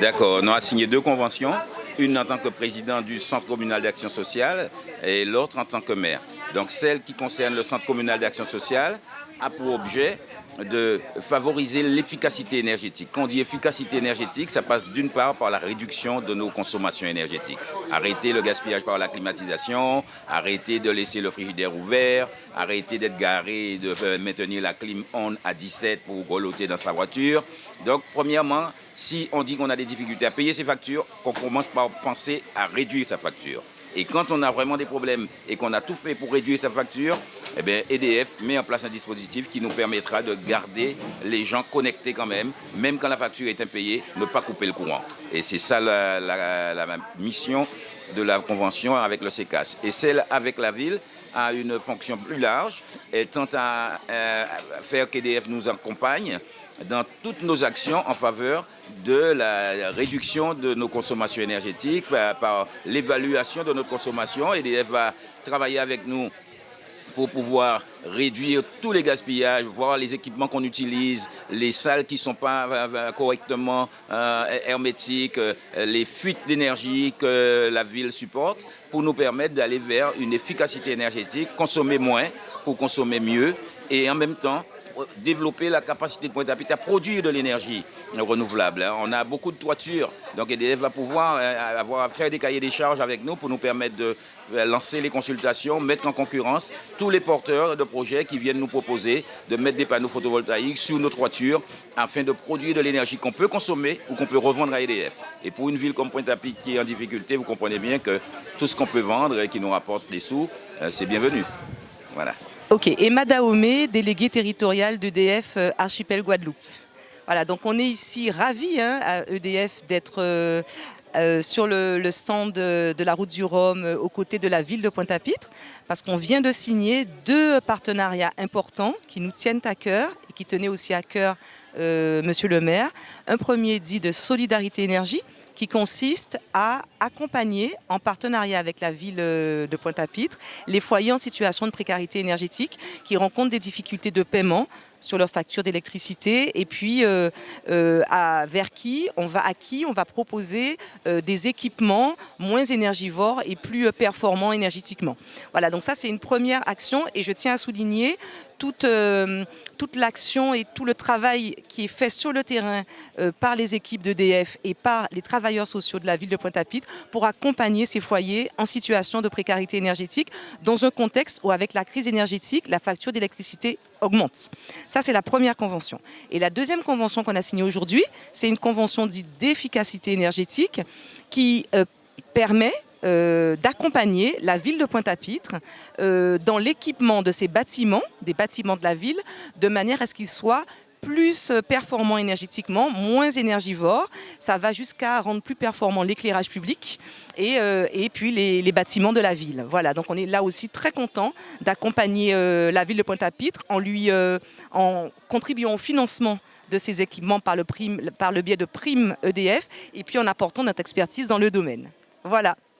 D'accord, on a signé deux conventions, une en tant que président du Centre communal d'action sociale et l'autre en tant que maire. Donc celle qui concerne le Centre communal d'action sociale a pour objet de favoriser l'efficacité énergétique. Quand on dit efficacité énergétique, ça passe d'une part par la réduction de nos consommations énergétiques. Arrêter le gaspillage par la climatisation, arrêter de laisser le frigidaire ouvert, arrêter d'être garé et de euh, maintenir la clim on à 17 pour grelotter dans sa voiture. Donc, premièrement, si on dit qu'on a des difficultés à payer ses factures, qu'on commence par penser à réduire sa facture. Et quand on a vraiment des problèmes et qu'on a tout fait pour réduire sa facture, eh bien, EDF met en place un dispositif qui nous permettra de garder les gens connectés quand même, même quand la facture est impayée, ne pas couper le courant. Et c'est ça la, mission de la convention avec le CECAS. Et celle avec la ville a une fonction plus large et à faire qu'EDF nous accompagne dans toutes nos actions en faveur de la réduction de nos consommations énergétiques par, l'évaluation de notre consommation. EDF va travailler avec nous pour pouvoir réduire tous les gaspillages, voir les équipements qu'on utilise, les salles qui ne sont pas euh, euh, correctement euh, hermétiques, les fuites d'énergie que la ville supporte, pour nous permettre d'aller vers une efficacité énergétique, consommer moins pour consommer mieux et en même temps développer la capacité de Pointe-à-Pitre à produire de l'énergie renouvelable. Hein. On a beaucoup de toitures, donc EDF va pouvoir euh, avoir, faire des cahiers des charges avec nous pour nous permettre de euh, lancer les consultations, mettre en concurrence tous les porteurs de projets qui viennent nous proposer de mettre des panneaux photovoltaïques sur nos toitures afin de produire de l'énergie qu'on peut consommer ou qu'on peut revendre à EDF. Et pour une ville comme Pointe-à-Pitre qui est en difficulté, vous comprenez bien que tout ce qu'on peut vendre et qui nous rapporte des sous, euh, c'est bienvenu. Voilà. Ok, Emma Daomé, déléguée territoriale d'EDF euh, Archipel Guadeloupe. Voilà, donc on est ici ravis hein, à EDF d'être euh, euh, sur le, stand de, la route du Rhum aux côtés de la ville de Pointe-à-Pitre parce qu'on vient de signer deux partenariats importants qui nous tiennent à cœur et qui tenaient aussi à cœur Monsieur le maire. Un premier dit de solidarité énergie qui consiste à accompagner, en partenariat avec la ville euh, de Pointe-à-Pitre, les foyers en situation de précarité énergétique qui rencontrent des difficultés de paiement sur leur facture d'électricité et puis euh, euh, vers qui on va, à on va proposer des équipements moins énergivores et plus performants énergétiquement. Voilà, donc ça c'est une première action et je tiens à souligner toute, euh, toute l'action et tout le travail qui est fait sur le terrain euh, par les équipes d'EDF et par les travailleurs sociaux de la ville de Pointe-à-Pitre pour accompagner ces foyers en situation de précarité énergétique dans un contexte où avec la crise énergétique, la facture d'électricité augmente. Ça, c'est la première convention. Et la deuxième convention qu'on a signée aujourd'hui, c'est une convention dite d'efficacité énergétique qui euh, permet euh, d'accompagner la ville de Pointe-à-Pitre euh, dans l'équipement de ces bâtiments, des bâtiments de la ville, de manière à ce qu'ils soient plus performants énergétiquement, moins énergivores. Ça va jusqu'à rendre plus performant l'éclairage public et, euh, puis les, bâtiments de la ville. Voilà, donc on est là aussi très content d'accompagner la ville de Pointe-à-Pitre en lui en contribuant au financement de ces équipements par le, par le biais de primes EDF et puis en apportant notre expertise dans le domaine. Voilà.